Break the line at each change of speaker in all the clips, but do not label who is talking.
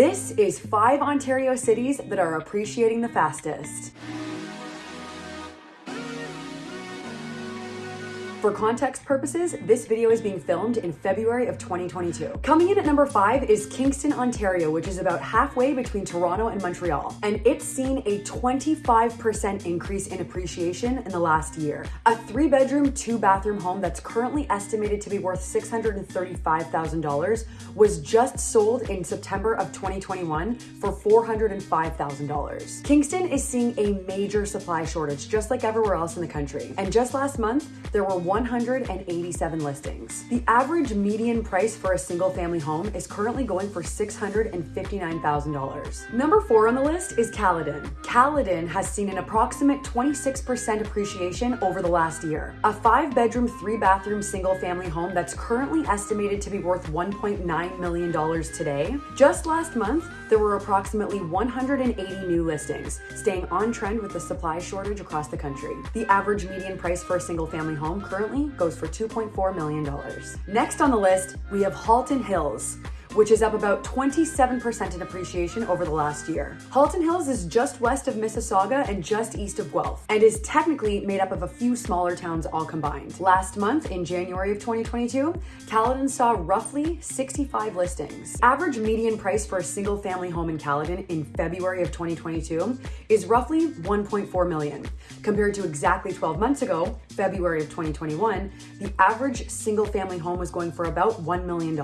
This is five Ontario cities that are appreciating the fastest. For context purposes, this video is being filmed in February of 2022. Coming in at number five is Kingston, Ontario, which is about halfway between Toronto and Montreal. And it's seen a 25% increase in appreciation in the last year. A three bedroom, two bathroom home that's currently estimated to be worth $635,000 was just sold in September of 2021 for $405,000. Kingston is seeing a major supply shortage, just like everywhere else in the country. And just last month, there were 187 listings. The average median price for a single family home is currently going for $659,000. Number four on the list is Caledon. Caledon has seen an approximate 26% appreciation over the last year. A five bedroom, three bathroom single family home that's currently estimated to be worth $1.9 million today. Just last month, there were approximately 180 new listings, staying on trend with the supply shortage across the country. The average median price for a single family home currently currently goes for $2.4 million. Next on the list, we have Halton Hills which is up about 27% in appreciation over the last year. Halton Hills is just west of Mississauga and just east of Guelph, and is technically made up of a few smaller towns all combined. Last month, in January of 2022, Caledon saw roughly 65 listings. Average median price for a single family home in Caledon in February of 2022 is roughly 1.4 million. Compared to exactly 12 months ago, February of 2021, the average single family home was going for about $1 million.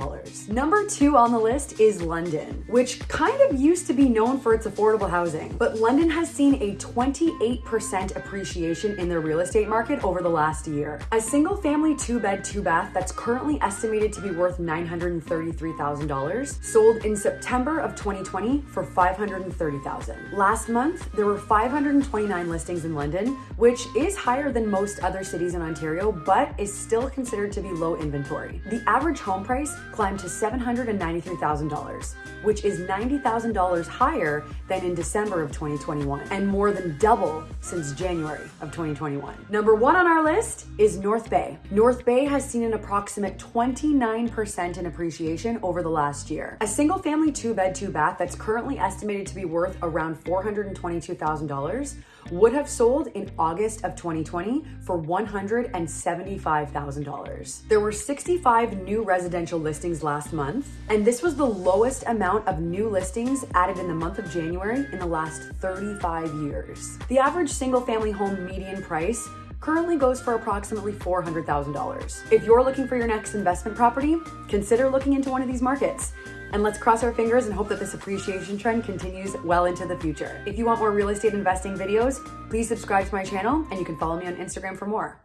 Number two on the list is London, which kind of used to be known for its affordable housing. But London has seen a 28% appreciation in their real estate market over the last year. A single family two bed, two bath that's currently estimated to be worth $933,000 sold in September of 2020 for 530,000. Last month, there were 529 listings in London, which is higher than most other cities in Ontario, but is still considered to be low inventory. The average home price climbed to 790 $93,000, which is $90,000 higher than in December of 2021 and more than double since January of 2021. Number one on our list is North Bay. North Bay has seen an approximate 29% in appreciation over the last year. A single family two bed, two bath that's currently estimated to be worth around $422,000 would have sold in August of 2020 for $175,000. There were 65 new residential listings last month, and this was the lowest amount of new listings added in the month of January in the last 35 years. The average single family home median price currently goes for approximately $400,000. If you're looking for your next investment property, consider looking into one of these markets. And let's cross our fingers and hope that this appreciation trend continues well into the future. If you want more real estate investing videos, please subscribe to my channel and you can follow me on Instagram for more.